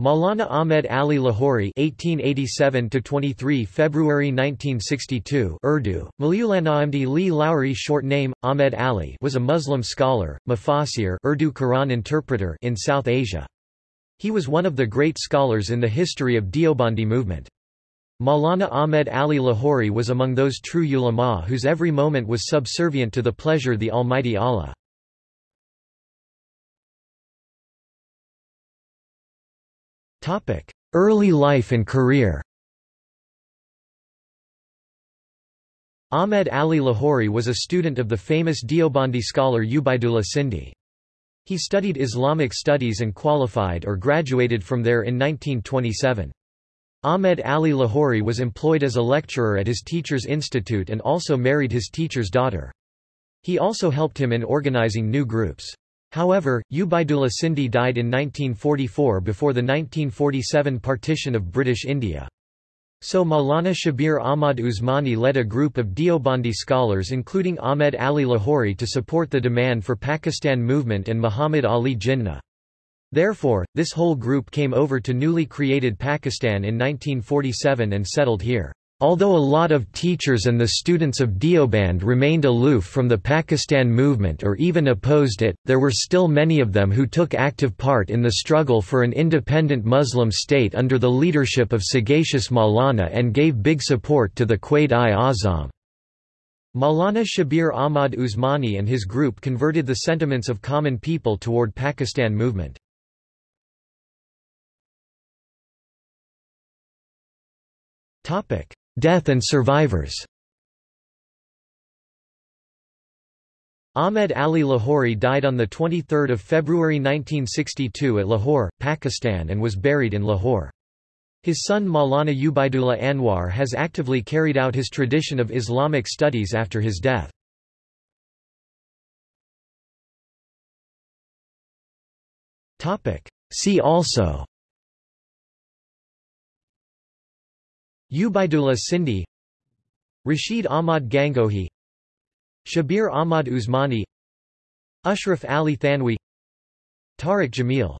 Maulana Ahmed Ali Lahori (1887–23 February 1962) Urdu, Maulana Lowry, short name Ahmed Ali, was a Muslim scholar, mufassir, Urdu Quran interpreter in South Asia. He was one of the great scholars in the history of Deobandi movement. Maulana Ahmed Ali Lahori was among those true ulama whose every moment was subservient to the pleasure the Almighty Allah. Early life and career Ahmed Ali Lahori was a student of the famous Deobandi scholar Ubaidullah Sindhi. He studied Islamic studies and qualified or graduated from there in 1927. Ahmed Ali Lahori was employed as a lecturer at his teacher's institute and also married his teacher's daughter. He also helped him in organizing new groups. However, Ubaidullah Sindhi died in 1944 before the 1947 partition of British India. So Maulana Shabir Ahmad Usmani led a group of Deobandi scholars including Ahmed Ali Lahori to support the demand for Pakistan movement and Muhammad Ali Jinnah. Therefore, this whole group came over to newly created Pakistan in 1947 and settled here. Although a lot of teachers and the students of Deoband remained aloof from the Pakistan movement or even opposed it, there were still many of them who took active part in the struggle for an independent Muslim state under the leadership of sagacious Maulana and gave big support to the Quaid-i-Azam. Maulana Shabir Ahmad Usmani and his group converted the sentiments of common people toward Pakistan movement. Topic Death and survivors Ahmed Ali Lahori died on 23 February 1962 at Lahore, Pakistan and was buried in Lahore. His son Maulana Ubaidullah Anwar has actively carried out his tradition of Islamic studies after his death. See also Ubaidullah Sindhi Rashid Ahmad Gangohi Shabir Ahmad Usmani Ashraf Ali Thanwi Tariq Jamil